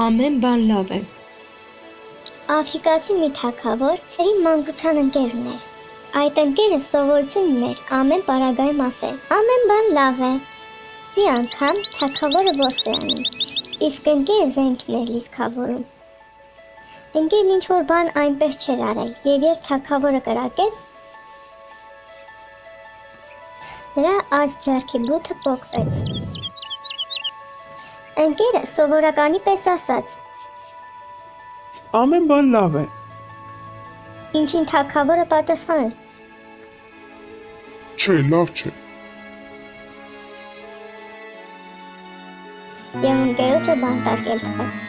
ամեն բան լավ է։ Աֆրիկացի մի թակավոր իր մանկության ընկերն էր։ Այդ ընկերը սովորություն ուներ ամեն պարագայում ասել. ամեն բան լավ է։ Մի անգամ թակավորը որս է անում, իսկ ընկերը զենքն էր լիսկավորում։ Ընկերն ինչ որ բան այնպես չէր արել, եւ երբ թակավորը կրակեց, նրա աջ ձեռքի բութը փոկվեց։ Ընկերը սովորականի պես ասաց. Ամեն բան լավ է։ Ինչին թակավորը պատասխանել. Չէ, լավ չէ։ Եվ ընկերոջը բանտարկել տվեց։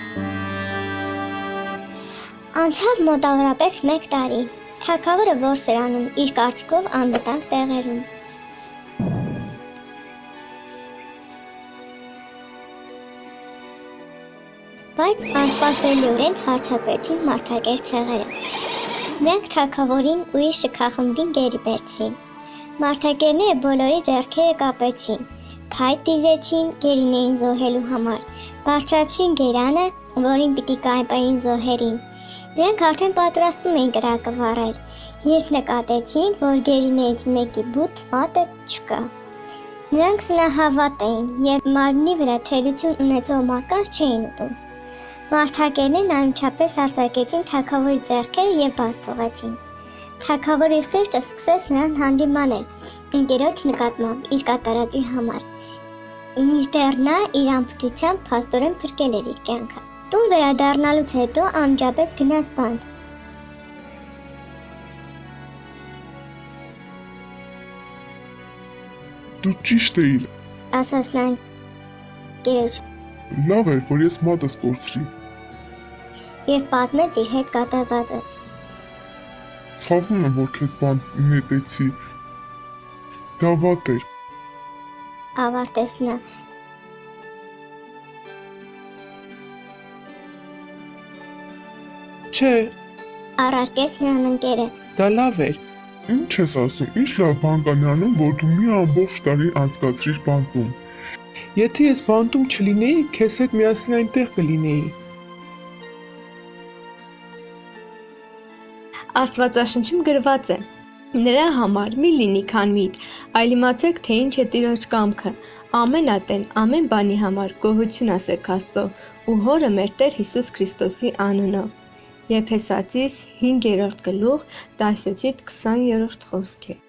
Անցավ մոտավորապես մեկ տարի։ Թակավորը որսերանում իր կարծիքով անվտանգ տեղերում։ Բայց անսպասելիորեն հարցակվեցին մարդակեր ցեղերը։ Նրանք թագավորին ու իր շքախմբին գերի բերցին։ Մարդակերները բոլորի ձեռքերը կապեցին, փայտ դիզեցին գերին զոհելու համար։ Բարձրացրին գերանը, որին պիտի կայպային զոհերին։ Նրանք արդեն պատրաստվում էին կրակը վառել, երբ նկատեցին, որ գերիներից մեկի բութ մատը չկա։ Նրանք սնահավատ էին եւ մարմնի վրա թերություն ունեցող մարկանց չէին ուտում։ Մարդակերներն անմիջապես արձակեցին թագավորի ձեռքերը եւ բաց թողեցին։ Թագավորի խիղճը սկսեց նրան հանդիմանել ընկերոջ նկատմամբ իր կատարածի համար։ Մինչդեռ նա իր ամբողջությամբ փաստորեն փրկել էր իր կյանքը։ Տուն վերադառնալուց հետո անմիջապես գնաց բանտ։ Դու ճիշտ էիր։ Ասաց նա ընկերոջ Լավ էր, որ ես մատս կորցրի։ եւ պատմեց իր հետ կատարվածը։ Ցավում եմ, որ քեզ բան նետեցի։ Դա վատ էր։ Ավարտեց նա։ Չէ, Առարկեց նրան ընկերը։ դա լավ էր։ Ինչ ես ասում, ինչ լավ բան կա նրանում, որ դու մի ամբողջ տարի անցկացրիր բանտում։ Եթե ես բանտում չլինեի, քեզ հետ միասին այնտեղ կլինեի։ Աստվածաշնչում գրված է. Նրա համար մի լինի քան միտ, այլ իմացեք, թե ինչ է Տիրոջ կամքը։ Ամեն ատեն, ամեն բանի համար գոհություն ասեք Աստծո ու Հորը մեր Տեր Հիսուս Քրիստոսի անունով։ Եփեսացիս 5-րդ գլուխ 17-ից 20-րդ խոսք է։